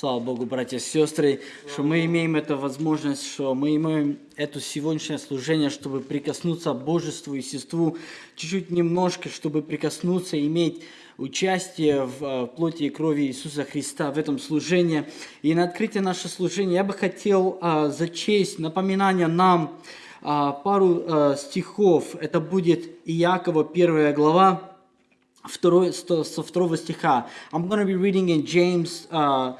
Слава Богу, братья и сестры, что мы имеем эту возможность, что мы имеем это сегодняшнее служение, чтобы прикоснуться к Божеству и Сеству, чуть-чуть немножко, чтобы прикоснуться, иметь участие в э, плоти и крови Иисуса Христа в этом служении. И на открытие нашего служения я бы хотел а, зачесть напоминание нам а, пару стихов. Это будет Иакова, первая глава, второй, со второго стиха. I'm going to be reading in James uh,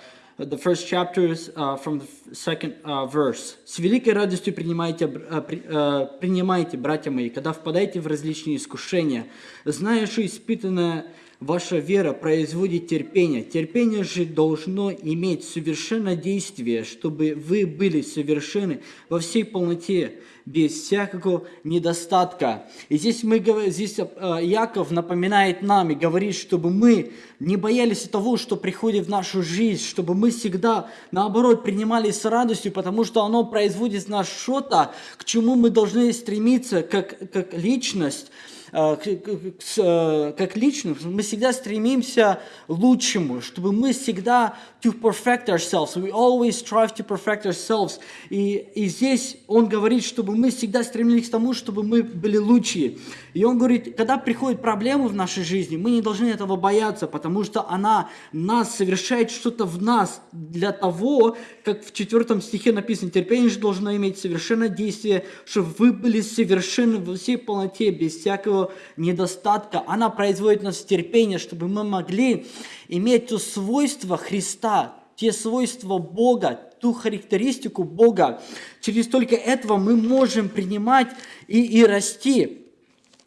the first chapters uh, from the second uh, verse. «С великой радостью принимайте, при, uh, принимайте, братья мои, когда впадаете в различные искушения, зная, что испытанное Ваша вера производит терпение. Терпение же должно иметь совершенное действие, чтобы вы были совершенны во всей полноте, без всякого недостатка. И здесь, мы, здесь э, Яков напоминает нам и говорит, чтобы мы не боялись того, что приходит в нашу жизнь, чтобы мы всегда, наоборот, принимали с радостью, потому что оно производит в нас что-то, к чему мы должны стремиться как, как личность, Э, э, как личность, мы всегда стремимся лучшему, чтобы мы всегда to perfect ourselves. We always strive to perfect ourselves. И, и здесь он говорит, чтобы мы всегда стремились к тому, чтобы мы были лучшие. И он говорит, когда приходят проблемы в нашей жизни, мы не должны этого бояться, потому что она нас совершает что-то в нас для того, как в четвертом стихе написано, терпение же должно иметь совершенное действие, чтобы вы были совершенны во всей полноте, без всякого недостатка. Она производит нас терпение, чтобы мы могли иметь то свойство Христа, те свойства Бога, ту характеристику Бога. Через только этого мы можем принимать и, и расти.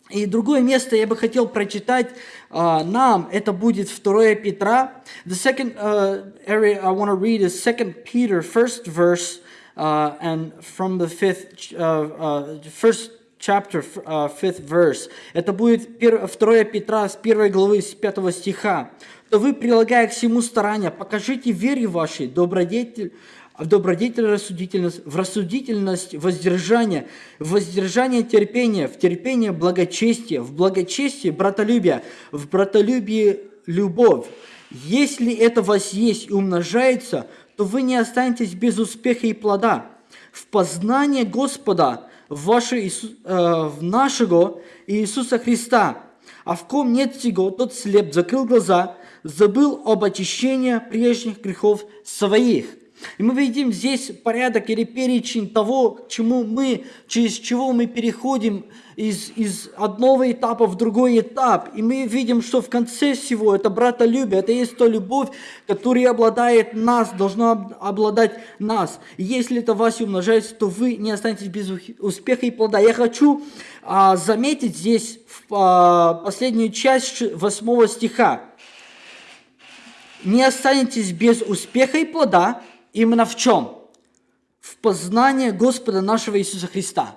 И другое место я бы хотел прочитать uh, нам, это будет 2 Петра. The second uh, area I want to read is 2 Peter, first verse, uh, and from the fifth, uh, uh, first chapter, uh, fifth verse. Это будет 2 Петра с 1 главы, с 5 стиха. «То вы, прилагая к всему старания, покажите вере вашей добродетель, в добродетель рассудительность, в рассудительность воздержание, в воздержание терпение, в терпение благочестие, в благочестие братолюбие, в братолюбии любовь. Если это у вас есть и умножается, то вы не останетесь без успеха и плода. В познание Господа, ваше, Иисус, э, в нашего Иисуса Христа, а в ком нет сего, тот слеп, закрыл глаза, забыл об очищении прежних грехов своих. И мы видим здесь порядок или перечень того, к чему мы, через чего мы переходим из, из одного этапа в другой этап. И мы видим, что в конце всего это братолюбие, это есть то любовь, которая обладает нас, должна обладать нас. И если это вас умножается, то вы не останетесь без успеха и плода. Я хочу а, заметить здесь в, а, последнюю часть восьмого стиха. Не останетесь без успеха и плода, Именно в чем? В познании Господа нашего Иисуса Христа.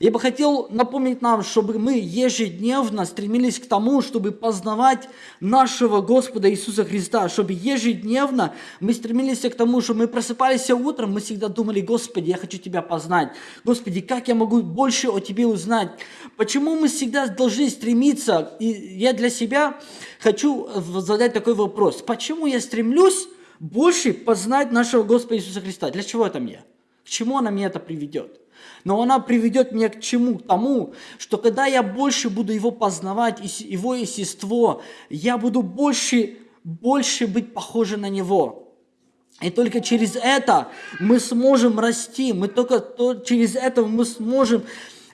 Я бы хотел напомнить нам, чтобы мы ежедневно стремились к тому, чтобы познавать нашего Господа Иисуса Христа, чтобы ежедневно мы стремились к тому, чтобы мы просыпались утром, мы всегда думали, Господи, я хочу Тебя познать. Господи, как я могу больше о Тебе узнать? Почему мы всегда должны стремиться? И я для себя хочу задать такой вопрос. Почему я стремлюсь больше познать нашего Господа Иисуса Христа. Для чего это мне? К чему она меня это приведет? Но она приведет меня к чему? К тому, что когда я больше буду его познавать, его естество, я буду больше, больше быть похожим на него. И только через это мы сможем расти, мы только то, через это мы сможем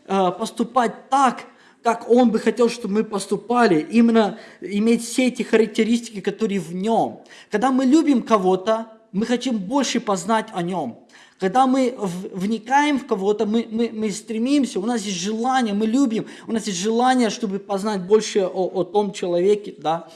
э, поступать так, как Он бы хотел, чтобы мы поступали, именно иметь все эти характеристики, которые в Нем. Когда мы любим кого-то, мы хотим больше познать о Нем. Когда мы вникаем в кого-то, мы, мы, мы стремимся, у нас есть желание, мы любим, у нас есть желание, чтобы познать больше о, о том человеке, да.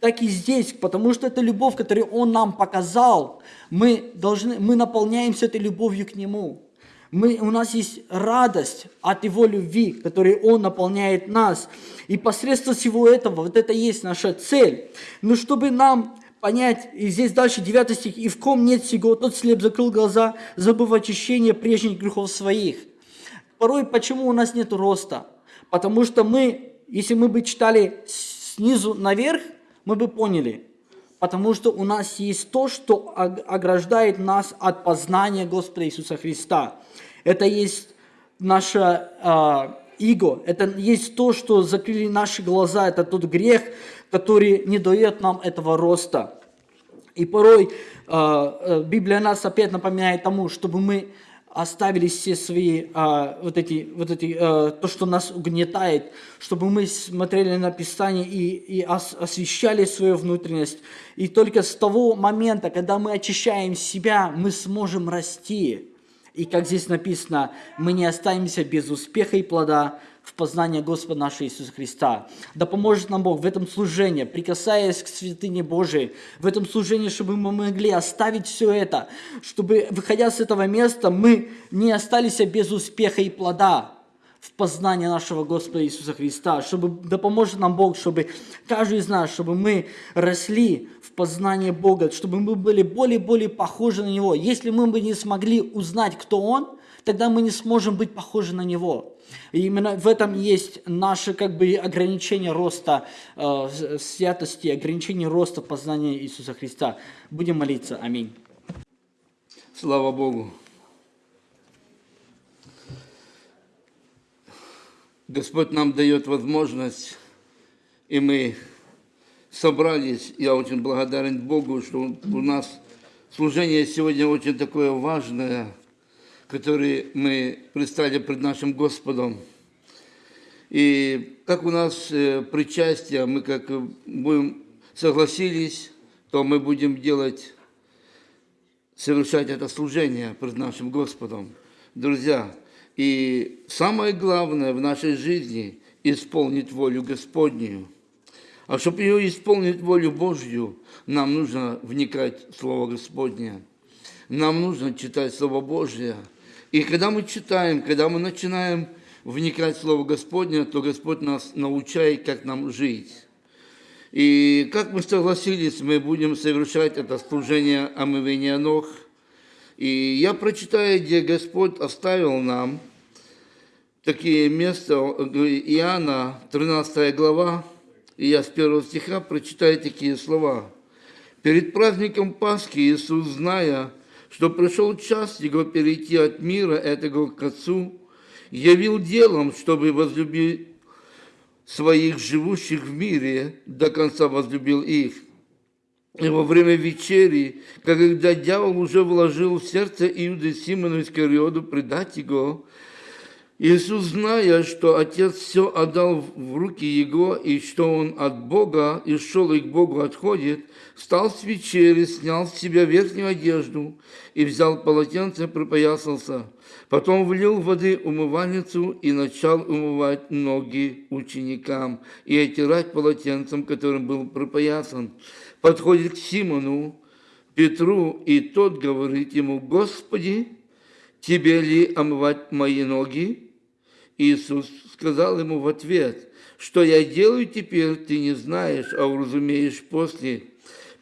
Так и здесь, потому что это любовь, которую Он нам показал, мы, должны, мы наполняемся этой любовью к Нему. Мы, у нас есть радость от Его любви, которой Он наполняет нас. И посредством всего этого, вот это и есть наша цель. Но чтобы нам понять, и здесь дальше 9 стих, «И в ком нет сего, тот слеп закрыл глаза, забыв очищение прежних грехов своих». Порой почему у нас нет роста? Потому что мы, если мы бы читали снизу наверх, мы бы поняли, потому что у нас есть то, что ог- ограждает нас от познания Господа Иисуса Христа. Это есть наше а, иго, это есть то, что закрыли наши глаза, это тот грех, который не дает нам этого роста. И порой э, э, Библия нас опять напоминает тому, чтобы мы оставили все свои э, вот эти, вот эти э, то, что нас угнетает, чтобы мы смотрели на Писание и, и ос- освещали свою внутренность. И только с того момента, когда мы очищаем себя, мы сможем расти. И как здесь написано, мы не останемся без успеха и плода в познании Господа нашего Иисуса Христа. Да поможет нам Бог в этом служении, прикасаясь к святыне Божией, в этом служении, чтобы мы могли оставить все это, чтобы, выходя с этого места, мы не остались без успеха и плода в познании нашего Господа Иисуса Христа, чтобы да поможет нам Бог, чтобы каждый из нас, чтобы мы росли в познании Бога, чтобы мы были более и более похожи на Него. Если мы бы не смогли узнать, кто Он, тогда мы не сможем быть похожи на Него. И именно в этом есть наше как бы ограничение роста э, с- святости, ограничение роста познания Иисуса Христа. Будем молиться. Аминь. Слава Богу. Господь нам дает возможность, и мы собрались. Я очень благодарен Богу, что у нас служение сегодня очень такое важное, которое мы предстали пред нашим Господом. И как у нас э, причастие, мы как будем согласились, то мы будем делать совершать это служение пред нашим Господом. Друзья, и самое главное в нашей жизни – исполнить волю Господнюю. А чтобы ее исполнить волю Божью, нам нужно вникать в Слово Господне. Нам нужно читать Слово Божье. И когда мы читаем, когда мы начинаем вникать в Слово Господне, то Господь нас научает, как нам жить. И как мы согласились, мы будем совершать это служение омывения ног. И я прочитаю, где Господь оставил нам такие места, Иоанна, 13 глава, и я с первого стиха прочитаю такие слова. «Перед праздником Пасхи Иисус, зная, что пришел час Его перейти от мира этого к Отцу, явил делом, чтобы возлюбить своих живущих в мире, до конца возлюбил их. И во время вечери, когда дьявол уже вложил в сердце Иуды Симону Искариоду предать его, Иисус, зная, что Отец все отдал в руки Его, и что Он от Бога и шел и к Богу отходит, встал с вечери, снял с себя верхнюю одежду и взял полотенце, припоясался. Потом влил воды умывальницу и начал умывать ноги ученикам и отирать полотенцем, которым был припоясан. Подходит к Симону, Петру, и тот говорит ему, «Господи, тебе ли омывать мои ноги?» Иисус сказал ему в ответ, «Что я делаю теперь, ты не знаешь, а уразумеешь после».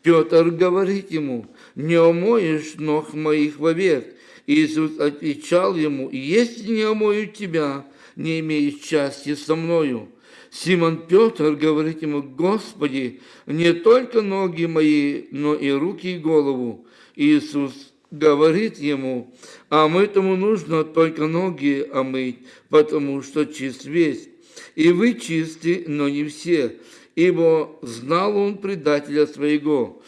Петр говорит ему, «Не омоешь ног моих вовек». Иисус отвечал ему, «Если не омою тебя, не имеешь части со мною». Симон Петр говорит ему, «Господи, не только ноги мои, но и руки и голову». Иисус говорит ему, а мытому нужно только ноги омыть, потому что чист весь. И вы чисты, но не все, ибо знал он предателя своего.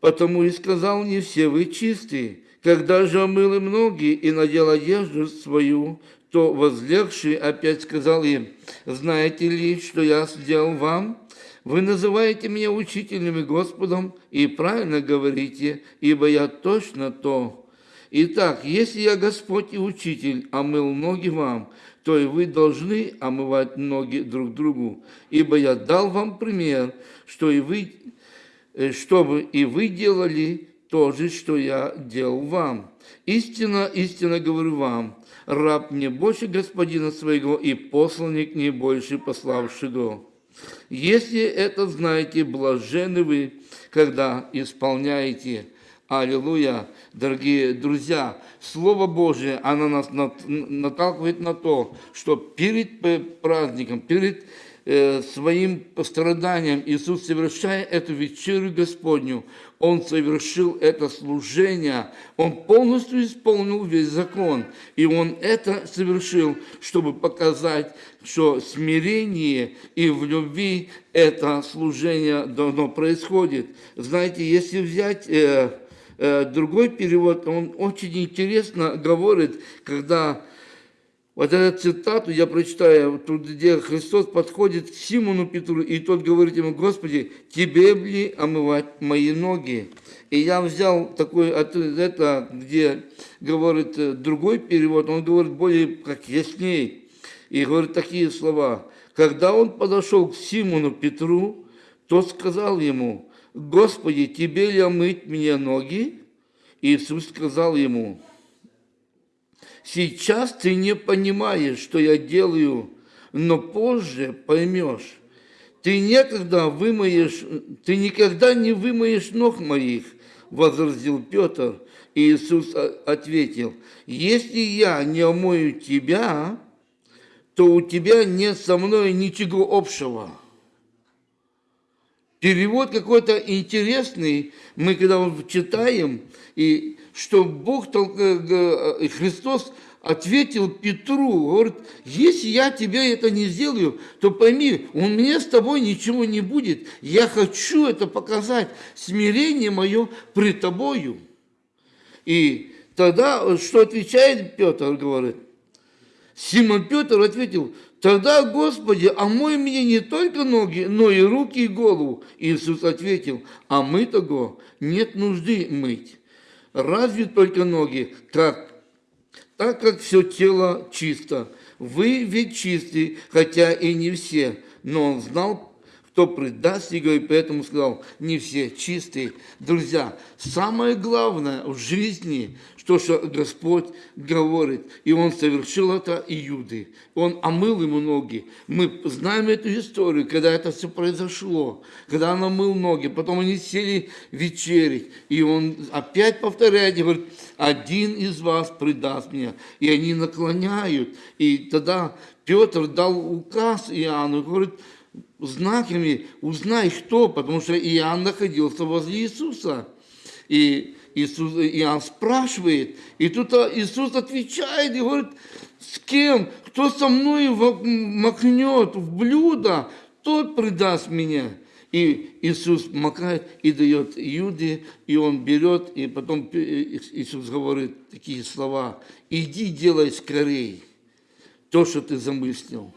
Потому и сказал, не все вы чисты. Когда же омыл им ноги и надел одежду свою, то возлегший опять сказал им, знаете ли, что я сделал вам? Вы называете меня учителем и Господом, и правильно говорите, ибо я точно то. Итак, если я Господь и Учитель омыл ноги вам, то и вы должны омывать ноги друг другу, ибо я дал вам пример, что и вы, э, чтобы и вы делали то же, что я делал вам. Истинно, истинно говорю вам, раб не больше господина своего, и посланник не больше пославшего. Если это знаете, блажены вы, когда исполняете. Аллилуйя, дорогие друзья, Слово Божие, оно нас нат- наталкивает на то, что перед праздником, перед своим страданием Иисус, совершая эту вечерю Господню, Он совершил это служение, Он полностью исполнил весь закон, и Он это совершил, чтобы показать, что смирение и в любви это служение давно происходит. Знаете, если взять... э, э, другой перевод, он очень интересно говорит, когда вот эту цитату я прочитаю, тут, где Христос подходит к Симону Петру, и тот говорит ему, Господи, тебе ли омывать мои ноги? И я взял такой, от- это, где говорит э, другой перевод, он говорит более как ясней, и говорит такие слова. Когда он подошел к Симону Петру, тот сказал ему, Господи, тебе ли омыть мне ноги? Иисус сказал ему, Сейчас ты не понимаешь, что я делаю, но позже поймешь. Ты некогда вымоешь, ты никогда не вымоешь ног моих, возразил Петр. И Иисус ответил, если я не омою тебя, то у тебя нет со мной ничего общего. Перевод какой-то интересный, мы когда читаем, и что Бог, э, э, Христос ответил Петру, говорит, если я тебе это не сделаю, то пойми, у меня с тобой ничего не будет. Я хочу это показать, смирение мое пред тобою. И тогда что отвечает Петр, говорит, Симон Петр ответил, тогда, Господи, омой мне не только ноги, но и руки и голову. Иисус ответил, а мы того нет нужды мыть. Разве только ноги, как, так как все тело чисто. Вы ведь чисты, хотя и не все. Но он знал, кто предаст его, и поэтому сказал, не все чистые. Друзья, самое главное в жизни, что, что Господь говорит, и Он совершил это Иуды. Он омыл ему ноги. Мы знаем эту историю, когда это все произошло, когда он омыл ноги, потом они сели вечерить, и он опять повторяет, говорит, один из вас предаст меня. И они наклоняют, и тогда Петр дал указ Иоанну, говорит, знаками узнай, кто, потому что Иоанн находился возле Иисуса. И Иисус, Иоанн спрашивает, и тут Иисус отвечает и говорит, с кем, кто со мной макнет в блюдо, тот предаст меня. И Иисус макает и дает Иуде, и он берет, и потом Иисус говорит такие слова, иди делай скорей то, что ты замыслил.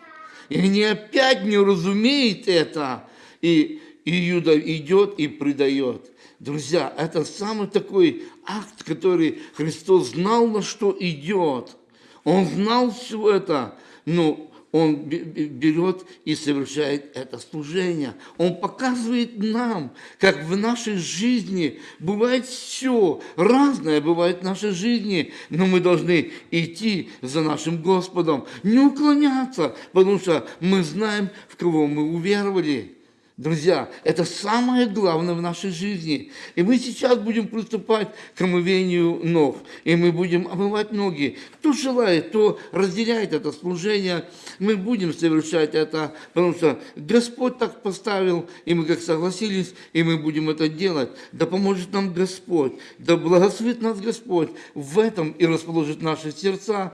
И они опять не разумеют это. И Иуда идет и предает. Друзья, это самый такой акт, который Христос знал, на что идет. Он знал все это, но он бе- бе- берет и совершает это служение. Он показывает нам, как в нашей жизни бывает все, разное бывает в нашей жизни, но мы должны идти за нашим Господом, не уклоняться, потому что мы знаем, в кого мы уверовали. Друзья, это самое главное в нашей жизни. И мы сейчас будем приступать к омывению ног. И мы будем омывать ноги. Кто желает, то разделяет это служение. Мы будем совершать это, потому что Господь так поставил, и мы как согласились, и мы будем это делать. Да поможет нам Господь, да благословит нас Господь в этом и расположит наши сердца.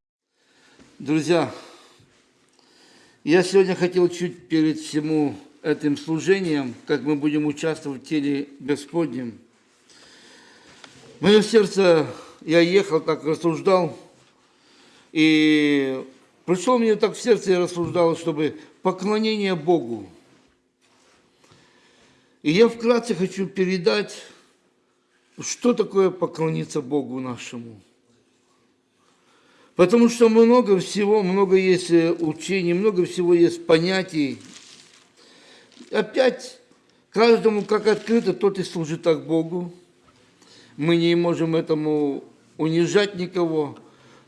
Друзья, я сегодня хотел чуть перед всему этим служением, как мы будем участвовать в теле Господнем. Мое сердце, я ехал, так рассуждал, и пришло мне так в сердце, я рассуждал, чтобы поклонение Богу. И я вкратце хочу передать, что такое поклониться Богу нашему. Потому что много всего, много есть э, учений, много всего есть понятий. Опять каждому как открыто, тот и служит так Богу. Мы не можем этому унижать никого.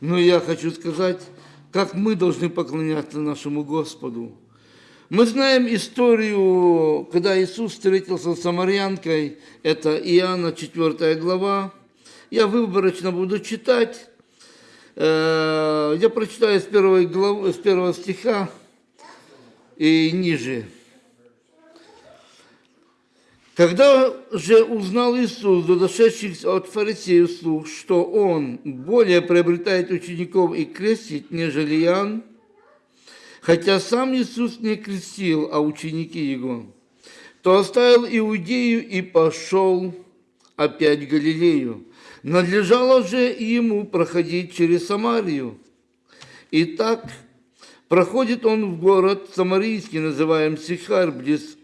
Но я хочу сказать, как мы должны поклоняться нашему Господу. Мы знаем историю, когда Иисус встретился с самарянкой, это Иоанна 4 глава. Я выборочно буду читать. Э, Я прочитаю с главы, с первого стиха. и ниже. Когда же узнал Иисус, дошедших от фарисеев слух, что Он более приобретает учеников и крестит, нежели Иоанн, хотя сам Иисус не крестил, а ученики Его, то оставил Иудею и пошел опять в Галилею. Надлежало же ему проходить через Самарию. Итак, проходит он в город Самарийский, называем Сихар, близ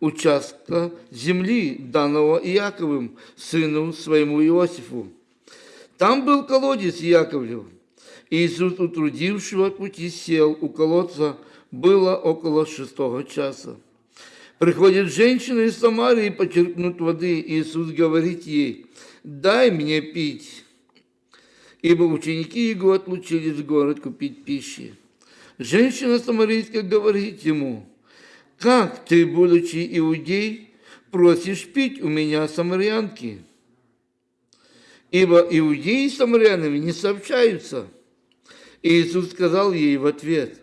участка земли, данного Иаковым, сыну своему Иосифу. Там был колодец Яковлев. Иисус, утрудившего пути, сел у колодца, было около шестого часа. Приходит женщина из Самарии почерпнуть воды. Иисус говорит ей, дай мне пить. Ибо ученики его отлучились в город купить пищи. Женщина самарийская говорит ему, как ты, будучи иудей, просишь пить у меня самарянки? Ибо иудеи с самарянами не сообщаются. Иисус сказал ей в ответ,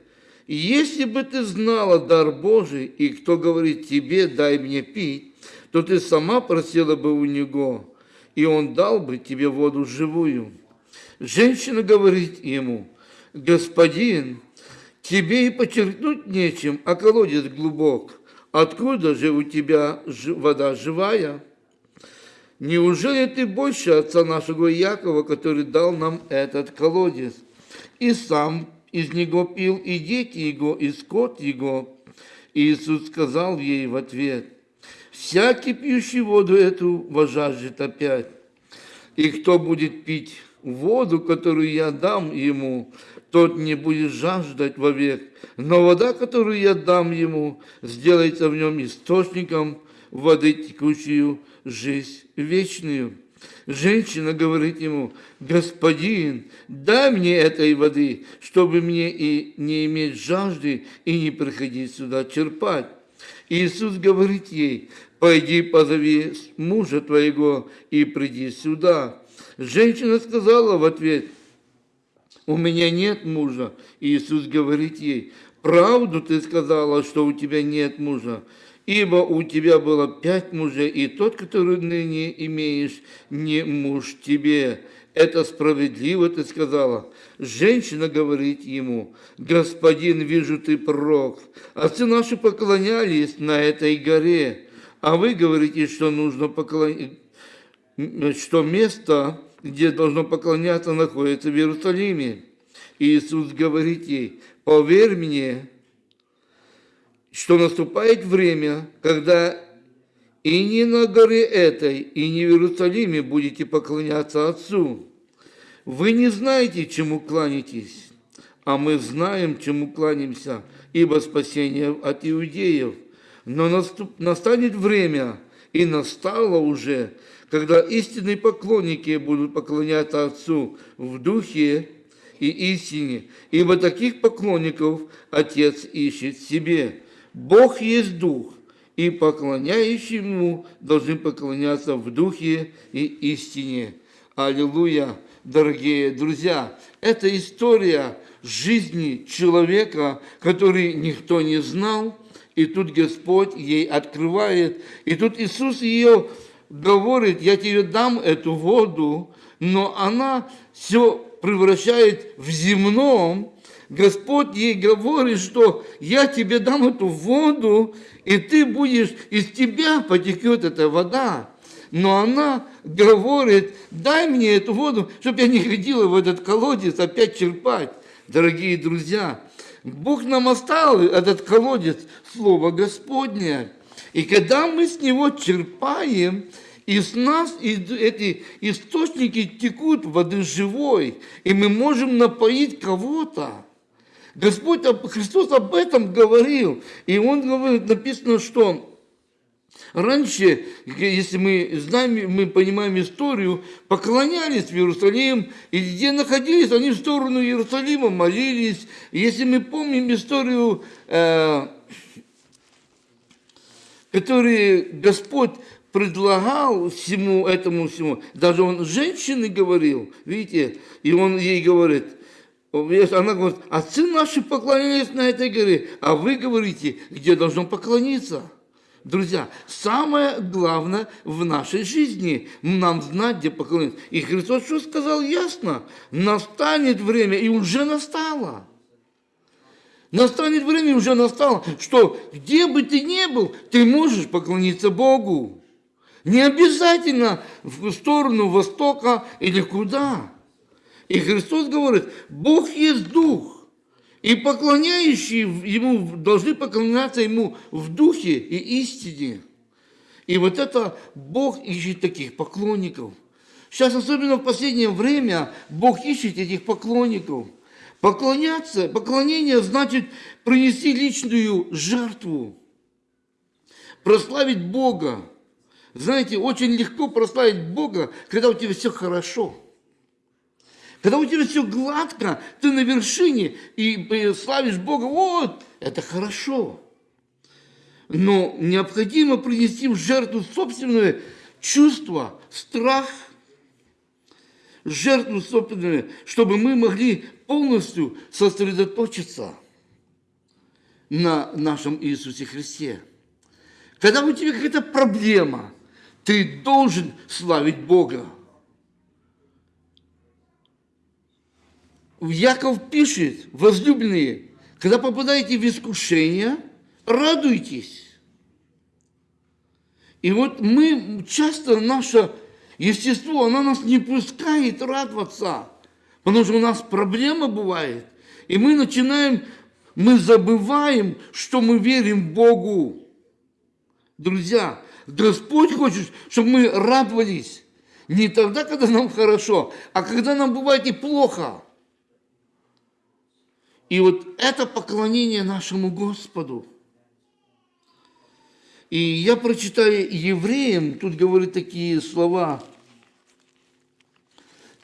если бы ты знала дар Божий, и кто говорит тебе, дай мне пить, то ты сама просила бы у него, и он дал бы тебе воду живую. Женщина говорит ему, господин, тебе и почерпнуть нечем, а колодец глубок. Откуда же у тебя вода живая? Неужели ты больше отца нашего Якова, который дал нам этот колодец? И сам из него пил и дети его, и скот его. Иисус сказал ей в ответ, «Всякий пьющий воду эту вожаждет опять, и кто будет пить воду, которую я дам ему, тот не будет жаждать вовек, но вода, которую я дам ему, сделается в нем источником воды, текущую жизнь вечную». Женщина говорит ему, господин, дай мне этой воды, чтобы мне и не иметь жажды и не приходить сюда черпать. Иисус говорит ей, пойди позови мужа твоего и приди сюда. Женщина сказала в ответ, у меня нет мужа. Иисус говорит ей, правду ты сказала, что у тебя нет мужа. Ибо у тебя было пять мужей, и тот, который ныне имеешь, не муж тебе. Это справедливо, ты сказала. Женщина говорит ему, господин, вижу, ты пророк. Отцы наши поклонялись на этой горе, а вы говорите, что нужно поклонять, что место, где должно поклоняться, находится в Иерусалиме. Иисус говорит ей, поверь мне, что наступает время, когда и не на горе этой, и не в Иерусалиме будете поклоняться Отцу. Вы не знаете, чему кланяетесь, а мы знаем, чему кланяемся, ибо спасение от иудеев. Но наступ, настанет время, и настало уже, когда истинные поклонники будут поклоняться Отцу в духе и истине, ибо таких поклонников Отец ищет себе. Бог есть Дух, и поклоняющие Ему должны поклоняться в Духе и истине. Аллилуйя, дорогие друзья! Это история жизни человека, который никто не знал, и тут Господь ей открывает, и тут Иисус ее говорит, я тебе дам эту воду, но она все превращает в земном, Господь ей говорит, что я тебе дам эту воду, и ты будешь, из тебя потекет эта вода. Но она говорит, дай мне эту воду, чтобы я не ходила в этот колодец опять черпать. Дорогие друзья, Бог нам оставил этот колодец, Слово Господне. И когда мы с него черпаем, из нас эти источники текут воды живой, и мы можем напоить кого-то. Господь, Христос об этом говорил. И Он говорит, написано, что Раньше, если мы знаем, мы понимаем историю, поклонялись в Иерусалим, и где находились, они в сторону Иерусалима молились. Если мы помним историю, э, которую Господь предлагал всему этому всему, даже он женщине говорил, видите, и он ей говорит – Она говорит, отцы наши поклонялись на этой горе, а вы говорите, где должно поклониться. Друзья, самое главное в нашей жизни нам знать, где поклониться. И Христос что сказал ясно? Настанет время, и уже настало. Настанет время, уже настало, что где бы ты ни был, ты можешь поклониться Богу. Не обязательно в сторону Востока или куда. И Христос говорит, Бог есть Дух, и поклоняющие Ему должны поклоняться Ему в Духе и истине. И вот это Бог ищет таких поклонников. Сейчас, особенно в последнее время, Бог ищет этих поклонников. Поклоняться, поклонение значит принести личную жертву, прославить Бога. Знаете, очень легко прославить Бога, когда у тебя все хорошо. Когда у тебя все гладко, ты на вершине и славишь Бога, вот, это хорошо. Но необходимо принести в жертву собственное чувство, страх, жертву собственную, чтобы мы могли полностью сосредоточиться на нашем Иисусе Христе. Когда у тебя какая-то проблема, ты должен славить Бога. Яков пишет, возлюбленные, когда попадаете в искушение, радуйтесь. И вот мы, часто наше естество, оно нас не пускает радоваться, потому что у нас проблема бывает. И мы начинаем, мы забываем, что мы верим Богу. Друзья, Господь хочет, чтобы мы радовались не тогда, когда нам хорошо, а когда нам бывает и плохо. И вот это поклонение нашему Господу. И я прочитаю евреям, тут говорит такие слова,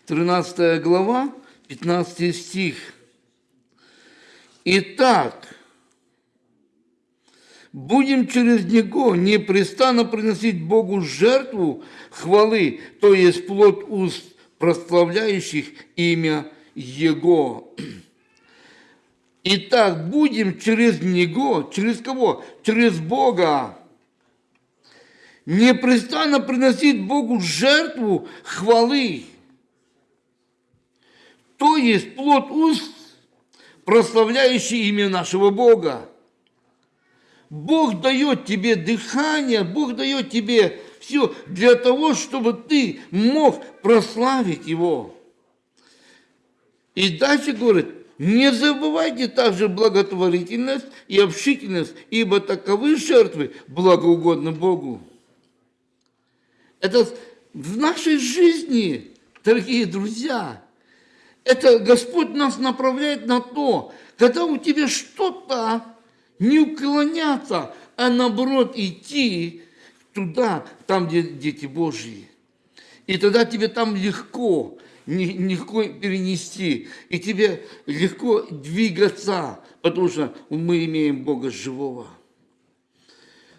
13 глава, 15 стих. Итак, будем через Него непрестанно приносить Богу жертву хвалы, то есть плод уст, прославляющих имя Его. Итак, будем через Него, через кого? Через Бога. Непрестанно приносить Богу жертву хвалы. То есть плод уст, прославляющий имя нашего Бога. Бог дает тебе дыхание, Бог дает тебе все для того, чтобы ты мог прославить Его. И дальше говорит, не забывайте также благотворительность и общительность, ибо таковы жертвы благоугодны Богу. Это в нашей жизни, дорогие друзья, это Господь нас направляет на то, когда у тебя что-то не уклоняться, а наоборот идти туда, там, где дети Божьи. И тогда тебе там легко, легко перенести, и тебе легко двигаться, потому что мы имеем Бога живого.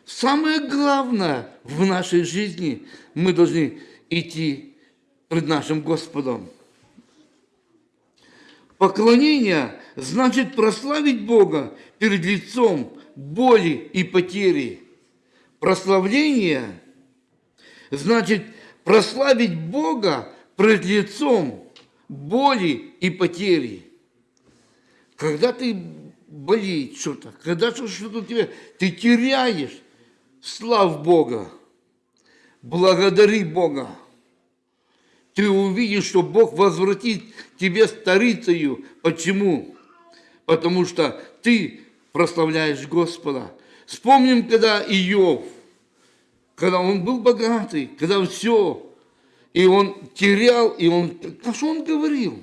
Самое главное в нашей жизни, мы должны идти пред нашим Господом. Поклонение значит прославить Бога перед лицом боли и потери. Прославление значит прославить Бога пред лицом боли и потери. Когда ты болит что-то, когда что-то у тебя, ты теряешь, слав Бога, благодари Бога. Ты увидишь, что Бог возвратит тебе старицею. Почему? Потому что ты прославляешь Господа. Вспомним, когда Иов, когда он был богатый, когда все, и он терял, и он... А что он говорил?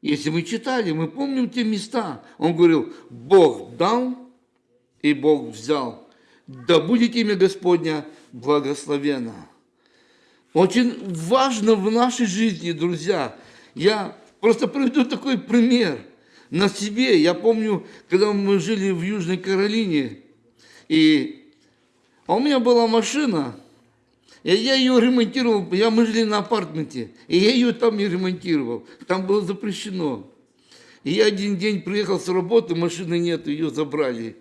Если мы читали, мы помним те места. Он говорил, Бог дал, и Бог взял. Да будет имя Господня благословенно. Очень важно в нашей жизни, друзья. Я просто приведу такой пример на себе. Я помню, когда мы жили в Южной Каролине, и а у меня была машина, и я ее ремонтировал, я, мы жили на апартменте, и я ее там не ремонтировал. Там было запрещено. И я один день приехал с работы, машины нет, ее забрали.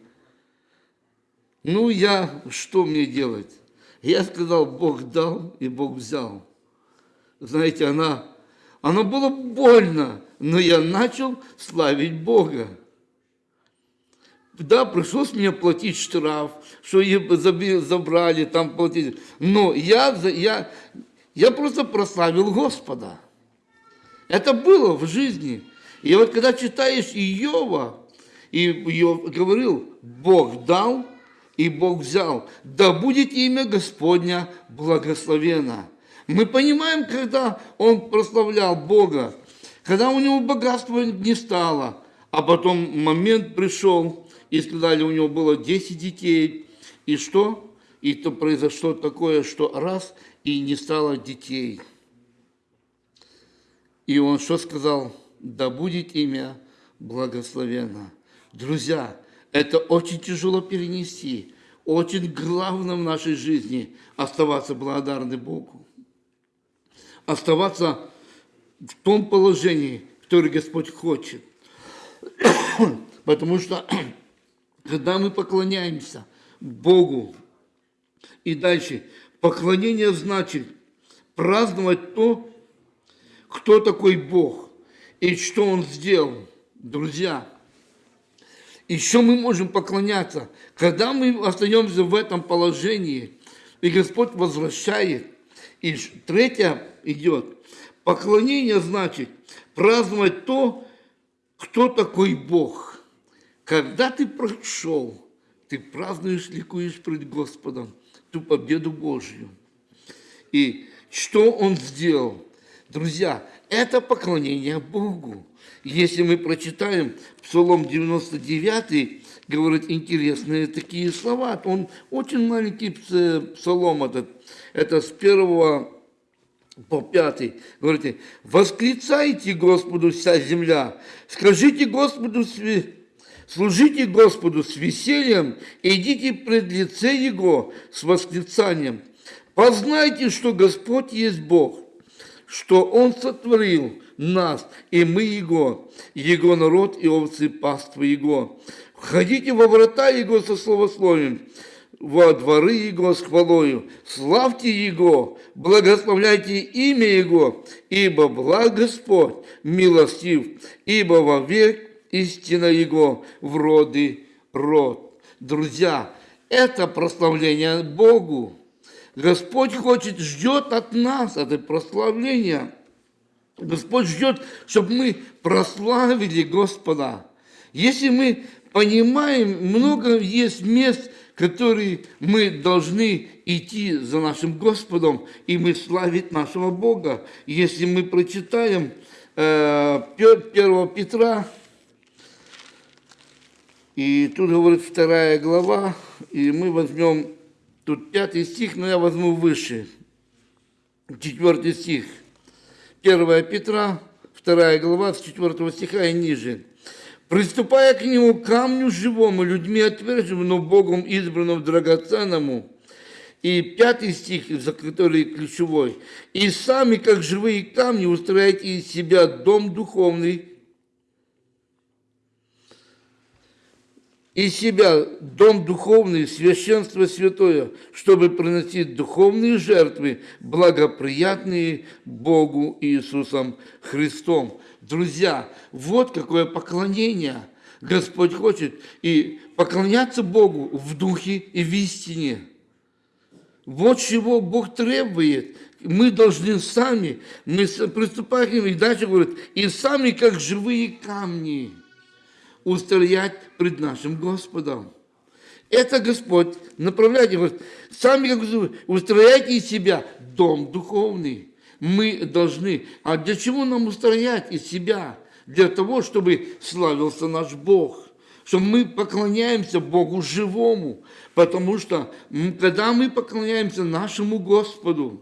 Ну, я, что мне делать? Я сказал, Бог дал и Бог взял. Знаете, она, она было больно, но я начал славить Бога. Да, пришлось мне платить штраф, что ее забрали, там платить. Но я, я, я просто прославил Господа. Это было в жизни. И вот когда читаешь Иова, и Иов говорил, Бог дал, и Бог взял. Да будет имя Господня благословено. Мы понимаем, когда он прославлял Бога, когда у него богатства не стало, а потом момент пришел, и сказали, у него было 10 детей, и что? И то произошло такое, что раз, и не стало детей. И он что сказал? Да будет имя благословенно. Друзья, это очень тяжело перенести. Очень главное в нашей жизни оставаться благодарны Богу. Оставаться в том положении, которое Господь хочет. Потому что, когда мы поклоняемся Богу, и дальше, поклонение значит праздновать то, кто такой Бог и что Он сделал. Друзья, еще мы можем поклоняться, когда мы остаемся в этом положении, и Господь возвращает. И третье идет. Поклонение значит праздновать то, кто такой Бог. Когда ты прошел, ты празднуешь, ликуешь пред Господом ту победу Божью. И что он сделал? Друзья, это поклонение Богу. Если мы прочитаем Псалом 99, говорит интересные такие слова, он очень маленький пс- псалом этот, это с первого по пятый, говорите, восклицайте Господу вся земля, скажите Господу, служите Господу с весельем, идите пред лице Его с восклицанием. Познайте, что Господь есть Бог, что Он сотворил нас, и мы Его, Его народ и овцы паства Его. Входите во врата Его со словословием, во дворы Его с хвалою, славьте Его, благословляйте имя Его, ибо благ Господь, милостив, ибо вовек истина Его в роды род. Друзья, это прославление Богу. Господь хочет, ждет от нас это прославление. Господь ждет, чтобы мы прославили Господа. Если мы понимаем, много есть мест, которые мы должны идти за нашим Господом, и мы славить нашего Бога. Если мы прочитаем э, 1 Петра, и тут говорит вторая глава, и мы возьмем тут пятый стих, но я возьму выше, четвертый стих. 1 Петра, 2 глава, с 4 стиха и ниже. «Приступая к нему камню живому, людьми отверженному, но Богом избранному, драгоценному». И пятый стих, за который ключевой. «И сами, как живые камни, устрояйте из себя дом духовный, из себя дом духовный, священство святое, чтобы приносить духовные жертвы, благоприятные Богу Иисусом Христом. Друзья, вот какое поклонение Господь хочет. И поклоняться Богу в духе и в истине. Вот чего Бог требует. Мы должны сами, мы приступаем и дальше говорит, и сами, как живые камни, устоять пред нашим Господом. Это Господь направляет, говорит, сами как устрояйте из себя дом духовный. Мы должны, а для чего нам устроять из себя? Для того, чтобы славился наш Бог, что мы поклоняемся Богу живому, потому что когда мы поклоняемся нашему Господу,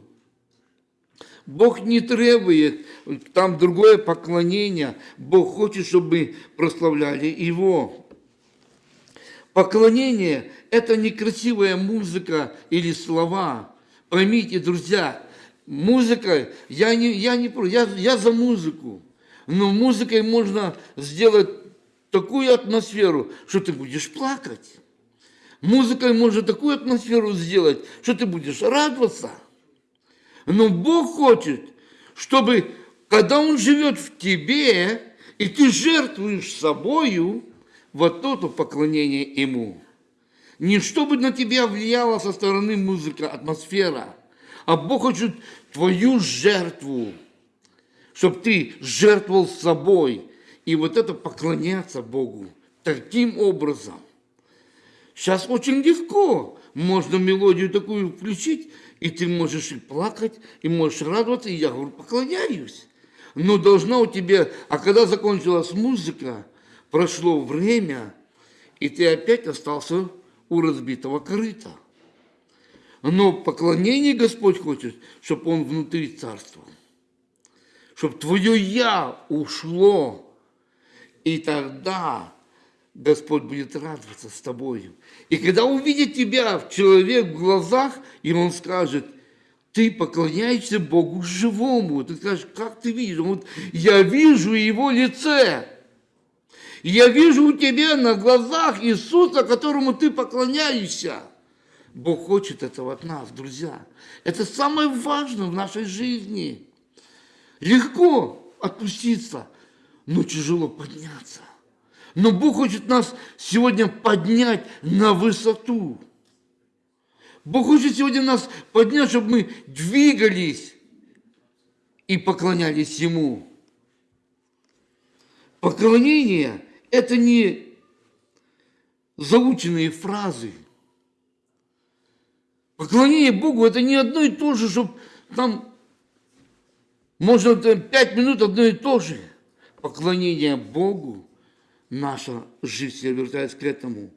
Бог не требует там другое поклонение. Бог хочет, чтобы мы прославляли Его. Поклонение – это не красивая музыка или слова. Поймите, друзья, музыка, я не, я не я, я за музыку. Но музыкой можно сделать такую атмосферу, что ты будешь плакать. Музыкой можно такую атмосферу сделать, что ты будешь радоваться. Но Бог хочет, чтобы, когда Он живет в тебе, и ты жертвуешь собою, вот то поклонение Ему. Не чтобы на тебя влияла со стороны музыка, атмосфера, а Бог хочет твою жертву, чтобы ты жертвовал собой. И вот это поклоняться Богу таким образом. Сейчас очень легко. Можно мелодию такую включить, и ты можешь и плакать, и можешь радоваться, и я говорю, поклоняюсь. Но должна у тебя, а когда закончилась музыка, прошло время, и ты опять остался у разбитого корыта. Но поклонение Господь хочет, чтобы Он внутри царствовал. Чтобы твое «я» ушло, и тогда Господь будет радоваться с тобой. И когда увидит тебя человек в глазах, и он скажет, ты поклоняешься Богу живому. Ты скажешь, как ты видишь? Вот я вижу его лице. Я вижу у тебя на глазах Иисуса, которому ты поклоняешься. Бог хочет этого от нас, друзья. Это самое важное в нашей жизни. Легко отпуститься, но тяжело подняться. Но Бог хочет нас сегодня поднять на высоту. Бог хочет сегодня нас поднять, чтобы мы двигались и поклонялись Ему. Поклонение – это не заученные фразы. Поклонение Богу – это не одно и то же, чтобы там можно пять минут одно и то же. Поклонение Богу – наша жизнь, я к этому.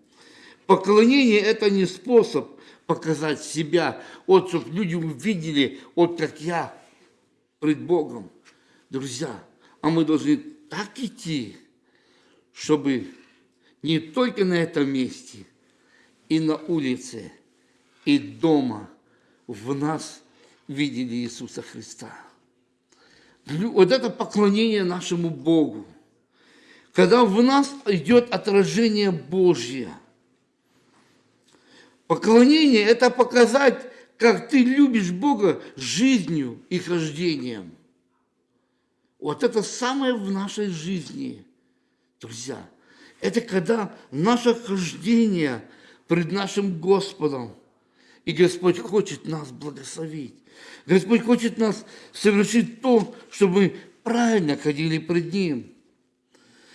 Поклонение – это не способ показать себя, вот, чтобы люди увидели, вот как я пред Богом. Друзья, а мы должны так идти, чтобы не только на этом месте, и на улице, и дома в нас видели Иисуса Христа. Вот это поклонение нашему Богу. Когда в нас идет отражение Божье. Поклонение – это показать, как ты любишь Бога жизнью и хождением. Вот это самое в нашей жизни, друзья. Это когда наше хождение пред нашим Господом, и Господь хочет нас благословить. Господь хочет нас совершить то, чтобы мы правильно ходили пред Ним.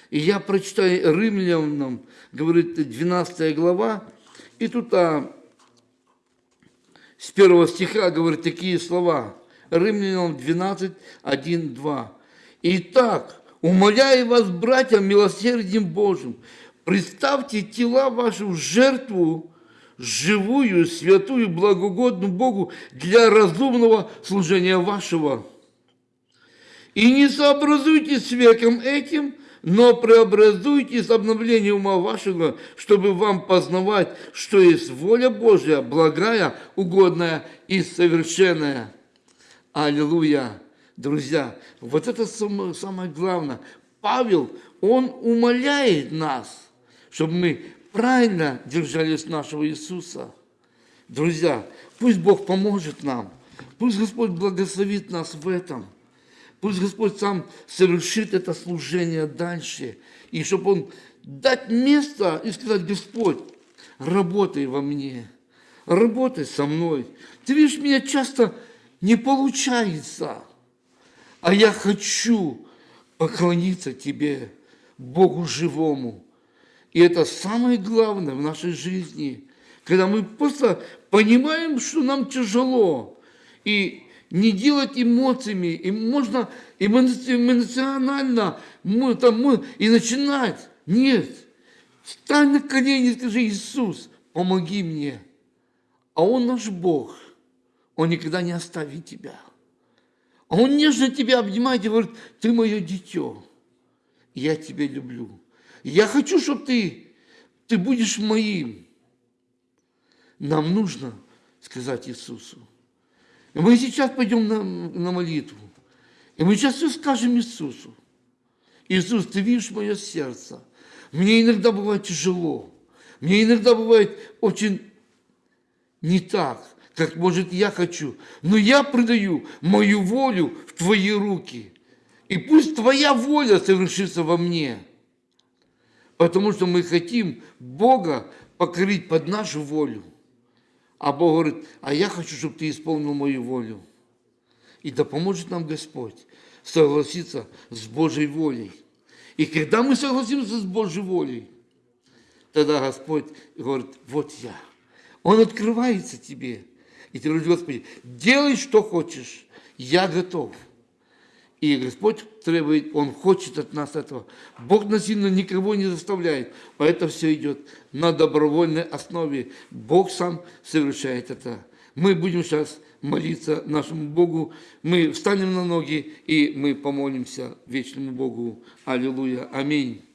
И я прочитаю Римлянам, говорит 12 глава, и тут а, с первого стиха говорит такие слова. Римлянам 12, 1, 2. «Итак, умоляю вас, братья, милосердием Божьим, представьте тела ваши в жертву, живую, святую, благогодную Богу для разумного служения вашего. И не сообразуйтесь с веком этим, но преобразуйтесь обновлением ума вашего, чтобы вам познавать, что есть воля Божья, благая, угодная и совершенная. Аллилуйя! Друзья, вот это самое, главное. Павел, он умоляет нас, чтобы мы правильно держались нашего Иисуса. Друзья, пусть Бог поможет нам, пусть Господь благословит нас в этом, пусть Господь сам совершит это служение дальше, и чтобы Он дать место и сказать, Господь, работай во мне, работай со мной. Ты видишь, меня часто не получается, а я хочу поклониться Тебе, Богу живому, и это самое главное в нашей жизни, когда мы просто понимаем, что нам тяжело, и не делать эмоциями, и можно эмоционально мы, там, мы, и начинать. Нет. Стань на колени и скажи, Иисус, помоги мне. А Он наш Бог. Он никогда не оставит тебя. А Он нежно тебя обнимает и говорит, ты мое дитё, я тебя люблю. Я хочу, чтобы ты, ты будешь моим. Нам нужно сказать Иисусу. Мы сейчас пойдем на, на молитву. И мы сейчас все скажем Иисусу. Иисус, ты видишь мое сердце. Мне иногда бывает тяжело. Мне иногда бывает очень не так, как может я хочу. Но я предаю мою волю в твои руки. И пусть твоя воля совершится во мне. Потому что мы хотим Бога покорить под нашу волю. А Бог говорит, а я хочу, чтобы ты исполнил мою волю. И да поможет нам Господь согласиться с Божьей волей. И когда мы согласимся с Божьей волей, тогда Господь говорит, вот я. Он открывается тебе. И ты говоришь, Господи, делай, что хочешь, я готов. И Господь требует, Он хочет от нас этого. Бог насильно никого не заставляет. А это все идет на добровольной основе. Бог сам совершает это. Мы будем сейчас молиться нашему Богу. Мы встанем на ноги и мы помолимся вечному Богу. Аллилуйя. Аминь.